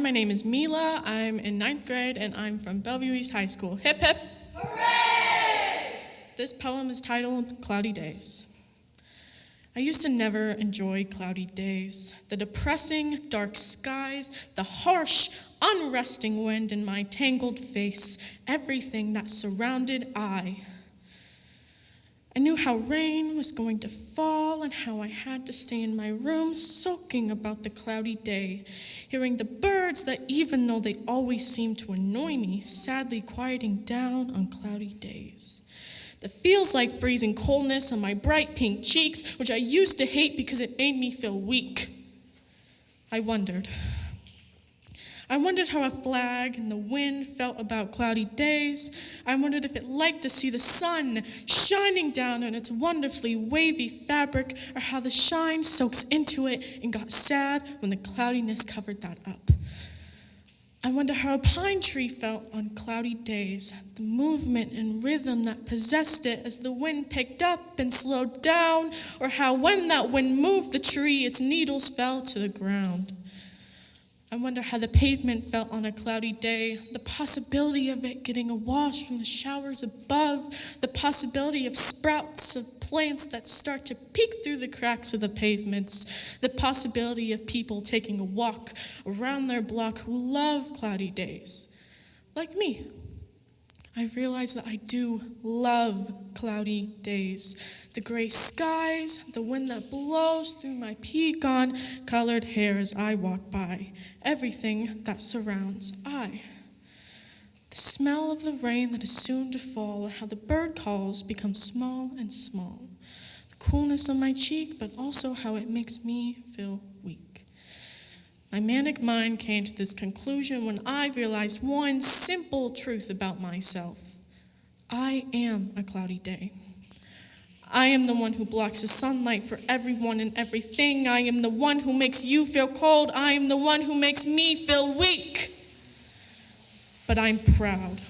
my name is Mila. I'm in ninth grade and I'm from Bellevue East High School. Hip hip! Hooray! This poem is titled Cloudy Days. I used to never enjoy cloudy days, the depressing dark skies, the harsh, unresting wind in my tangled face, everything that surrounded I. I knew how rain was going to fall and how I had to stay in my room soaking about the cloudy day, hearing the birds that, even though they always seemed to annoy me, sadly quieting down on cloudy days. The feels like freezing coldness on my bright pink cheeks, which I used to hate because it made me feel weak. I wondered. I wondered how a flag and the wind felt about cloudy days. I wondered if it liked to see the sun shining down on its wonderfully wavy fabric, or how the shine soaks into it and got sad when the cloudiness covered that up. I wonder how a pine tree felt on cloudy days, the movement and rhythm that possessed it as the wind picked up and slowed down, or how when that wind moved the tree, its needles fell to the ground. I wonder how the pavement felt on a cloudy day, the possibility of it getting a wash from the showers above, the possibility of sprouts of plants that start to peek through the cracks of the pavements, the possibility of people taking a walk around their block who love cloudy days, like me. I've realized that I do love cloudy days. The gray skies, the wind that blows through my pecan colored hair as I walk by, everything that surrounds I. The smell of the rain that is soon to fall, how the bird calls become small and small. The coolness on my cheek, but also how it makes me feel weak. My manic mind came to this conclusion when I realized one simple truth about myself I am a cloudy day. I am the one who blocks the sunlight for everyone and everything. I am the one who makes you feel cold. I am the one who makes me feel weak. But I'm proud.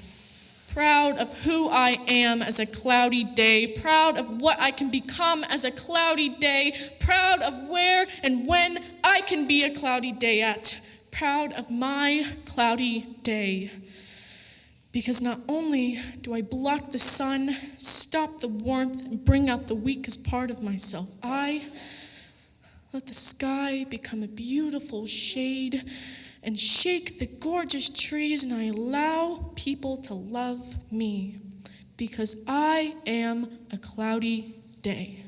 Proud of who I am as a cloudy day, proud of what I can become as a cloudy day, proud of where and when I can be a cloudy day at, proud of my cloudy day. Because not only do I block the sun, stop the warmth, and bring out the weakest part of myself, I let the sky become a beautiful shade and shake the gorgeous trees, and I allow people to love me because I am a cloudy day.